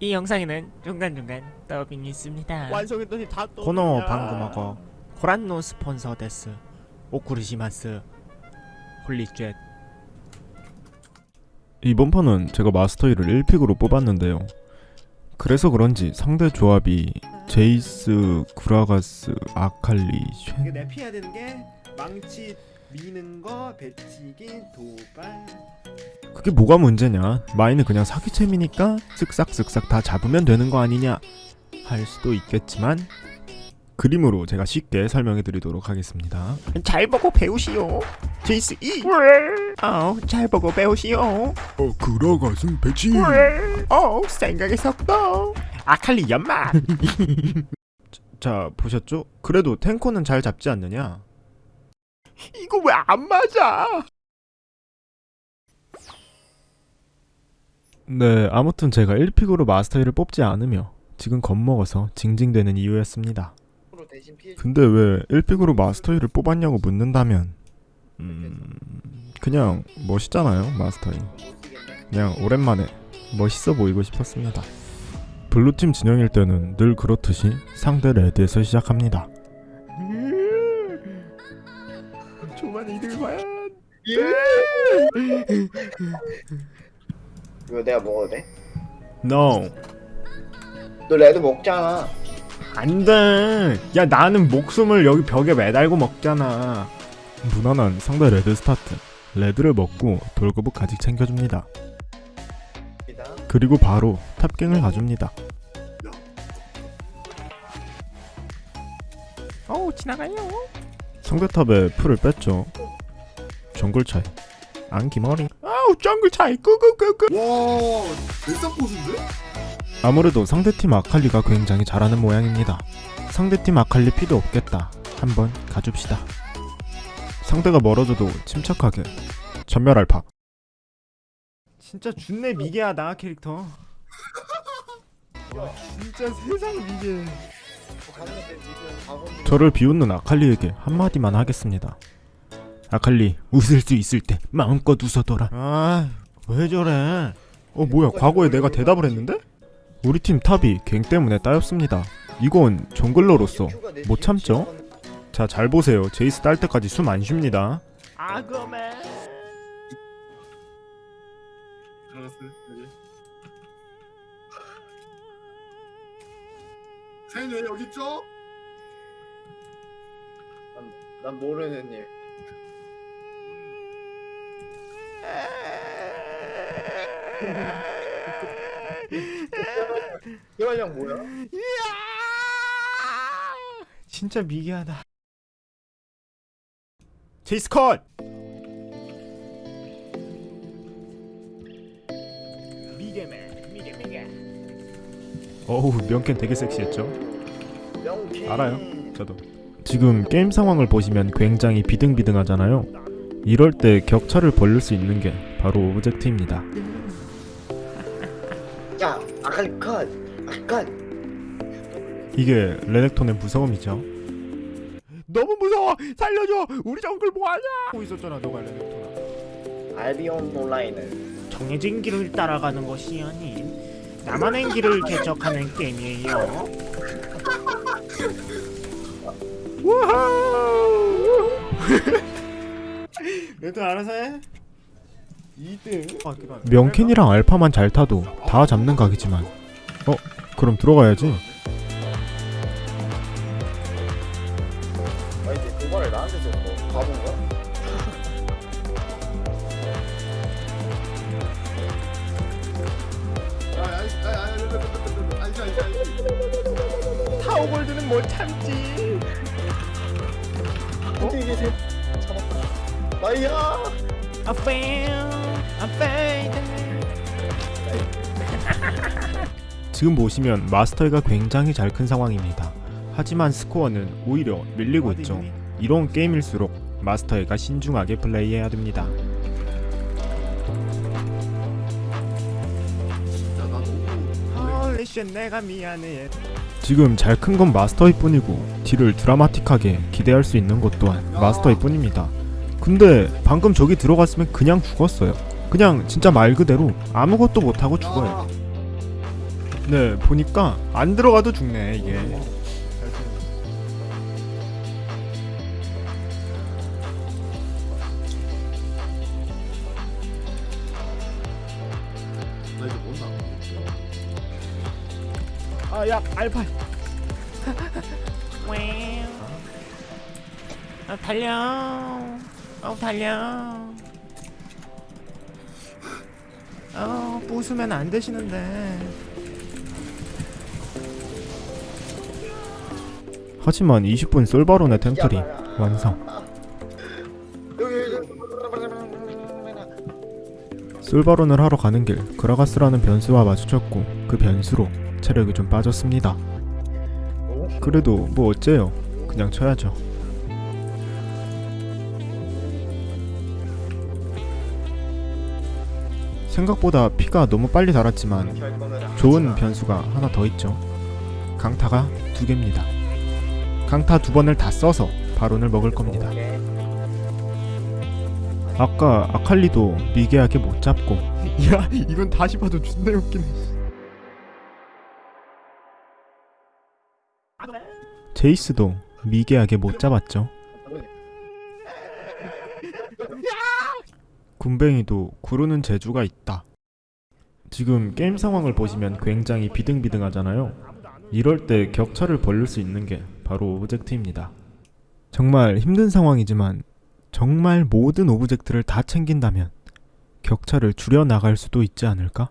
이 영상에는 중간중간 더빙이 있습니다. 완성했더니 다 또. この番組はご覧のスポンサーでお送りします Holy shit 이번 판은 제가 마스터이를 1pick으로 뽑았는데요. 그래서 그런지 상대 조합이 제이스, 그라가스, 아칼리, 쉔 이게 내 피해야 되는 게 망치 미는 거, 배치기, 도발. 그게 뭐가 문제냐 마인은 그냥 사기챔이니까 쓱싹쓱싹 다 잡으면 되는 거 아니냐 할 수도 있겠지만 그림으로 제가 쉽게 설명해 드리도록 하겠습니다 잘 보고 배우시오. 제이스 이. 어, 잘 보고 배우시오. 어 구라가슴 배치 어, 생각의 속도. 아칼리 연마. 자 보셨죠? 그래도 탱커는 잘 잡지 않느냐 이거 왜 안 맞아? 네 아무튼 제가 1픽으로 마스터이를 뽑지 않으며 지금 겁먹어서 징징대는 이유였습니다. 근데 왜 1픽으로 마스터이를 뽑았냐고 묻는다면 음... 그냥 멋있잖아요 마스터이 그냥 오랜만에 멋있어 보이고 싶었습니다. 블루팀 진영일 때는 늘 그렇듯이 상대 레드에서 시작합니다 만 이들 과연. 이거 내가 먹어도 돼? NO 너 red 먹잖아. 안돼 야 나는 목숨을 여기 벽에 매달고 먹잖아 무난한 상대 red start red를 먹고 돌거북까지 챙겨줍니다 그리고 바로 top gank을 가줍니다 어, 지나가요. 상대 탑에 풀을 뺐죠 정글 차이 안기머리 아우, 정글 차이 끄끄끄끄. 와, 대싹 고수인데? 아무래도 상대팀 아칼리가 굉장히 잘하는 모양입니다 상대팀 아칼리 피도 없겠다 한번 가줍시다 상대가 멀어져도 침착하게 전멸 알파 진짜 준내 미개하다 캐릭터. 와, 진짜 세상 미개. 저를 비웃는 아칼리에게 한마디만 하겠습니다. 아칼리 웃을 수 있을 때 마음껏 웃어둬라. 아, 왜 저래? 어 뭐야 과거에 내가 대답을 했는데? 우리 팀 탑이 갱 때문에 따였습니다. 이건 정글러로서 못 참죠? 자 잘 보세요. 제이스 딸 때까지 숨 안 쉽니다. 아그맨. 사인 왜 여기 있죠? 난 모르는 일. 희환형 뭐야? 진짜 미개하다. 제이스 컷! 어우 명캔 되게 섹시했죠? 알아요. 저도. 지금 게임 상황을 보시면 굉장히 비등비등하잖아요. 이럴 때 격차를 벌릴 수 있는 게 바로 object입니다. 야, 아칼리 컷. 컷. 이게 레넥톤의 무서움이죠. 너무 무서워. 살려줘. 우리 정글 뭐하냐? 하고 있었잖아, 너가 레넥톤아. 알비온 온라인은 정해진 길을 따라가는 것이 아닌 나만의 길을 개척하는 게임이에요. 레넥토 알아서 해. 2등. 아, 그만. 명캔이랑 알파만 잘 타도 다 잡는 각이지만 어? 그럼 들어가야지 타오골드는 못 참지. 어떻게 계세요? 잡았다. 나이야. I fail, I fail. 지금 보시면 마스터가 굉장히 잘 큰 상황입니다 하지만 스코어는 오히려 밀리고 있죠 이런 게임일수록 마스터가 신중하게 플레이해야 됩니다. holy shit 내가 미안해. 지금 잘 큰 건 마스터일 뿐이고 딜을 드라마틱하게 기대할 수 있는 것 또한 마스터일 뿐입니다. 근데 방금 저기 들어갔으면 그냥 죽었어요. 그냥 진짜 말 그대로 아무것도 못하고 죽어요. 네 보니까 안 들어가도 죽네 이게 아야 알파 아, 달려. 어, 달려. 어, 부수면 안 되시는데. 하지만 20분 솔바론의 템플이 완성 솔바론을 하러 가는 길 그라가스라는 변수와 마주쳤고 그 변수로 체력이 좀 빠졌습니다. 그래도 뭐 어째요? 그냥 쳐야죠. 생각보다 피가 너무 빨리 달았지만 좋은 변수가 하나 더 있죠. 강타가 두 개입니다. 강타 두 번을 다 써서 바론을 먹을 겁니다. 아까 아칼리도 미개하게 못 잡고. 야 이건 다시 봐도 존나 웃기네 제이스도 미개하게 못 잡았죠. 굼벵이도 구르는 재주가 있다. 지금 게임 상황을 보시면 굉장히 비등비등하잖아요. 이럴 때 격차를 벌릴 수 있는 게 바로 object입니다. 정말 힘든 상황이지만 정말 모든 object를 다 챙긴다면 격차를 줄여 나갈 수도 있지 않을까?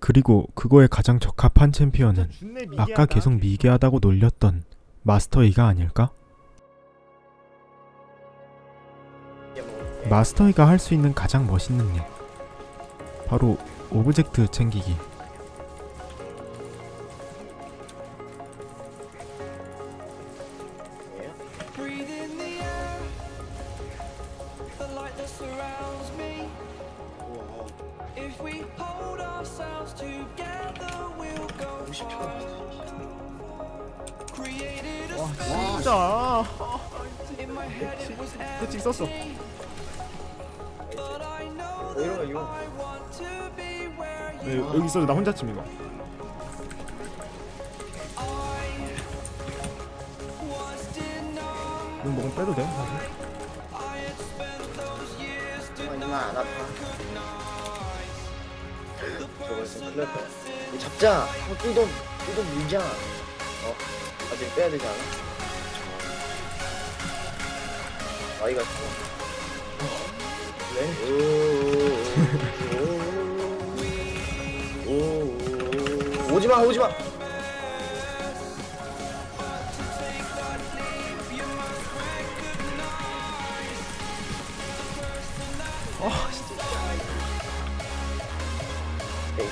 그리고 그거에 가장 적합한 챔피언은. 아까 계속 미개하다고 놀렸던 마스터이가 아닐까? 마스터이가 할 수 있는 가장 멋있는 일 바로 object 챙기기. If we hold ourselves together, we'll go far. Space 진짜 I know 왜 that 이거 네, 여기 있어도 나 혼자 침 이거. 이거 먹으면 빼도 돼 사실 정말 안 아파 저거 있으면 큰일 날거야 잡자 한번 뚫던 뚫던 물자 어? 아직 빼야 되지 않아? 아이가 좋아 왜? 오오오오오오 오 오지마. 오지마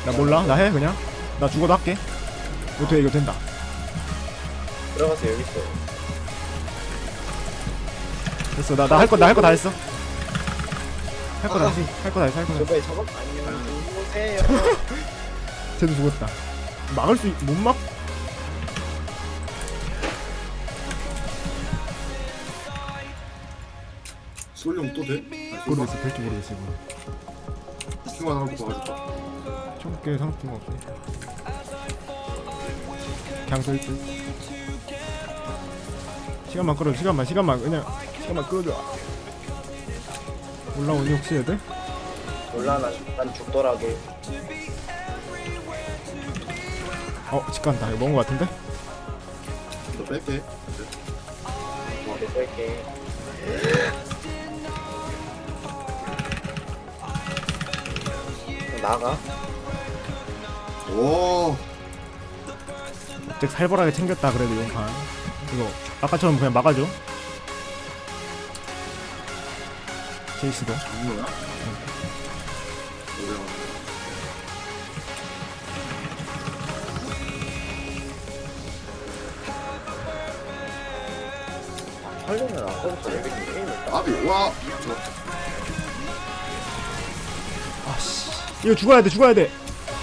나 몰라? 나 해 그냥? 나 죽어도 할게. 돼 이거 된다 들어가서 여기 있어 됐어. 나 나 할 거 나 할 거 다 했어. 할 거 다 했어. 할 거 다 했어 할 거 다 했어. 저번에 저번 안녕 오세요. 쟤도 죽었다. 막을 수못 막? 솔룡 또 돼? 모르겠어. 될지 모르겠어 이거 킹만 하고 봐가지고. 총게 상관없어 그냥 쓸듯 시간만 끌어줘 시간만 시간만 그냥 시간만 끌어줘 올라오니 혹시 애들? 몰라 난, 난 죽더라도 어 직간다 이거 먹은 거 같은데? 너 뺄게. 이렇게 뺄게 나가 오. 즉 살벌하게 챙겼다 그래도 용판 이거 아까처럼 그냥 막아줘 제이스도 장로야? 오래 하려면 아까부터 여기 게임을 딱 아비 와. 저 이거 죽어야 돼 죽어야 돼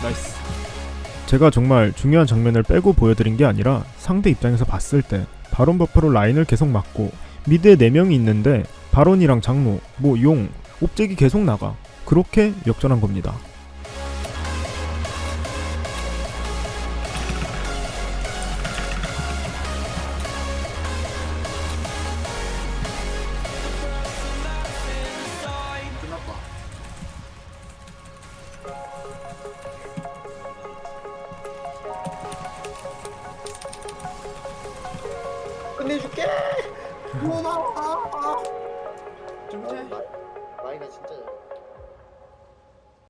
나이스 제가 정말 중요한 장면을 빼고 보여드린 게 아니라 상대 입장에서 봤을 때 바론 buff로 라인을 계속 막고 미드에 4명이 있는데 바론이랑 장로, 뭐 용, 옵잭이 계속 나가 그렇게 역전한 겁니다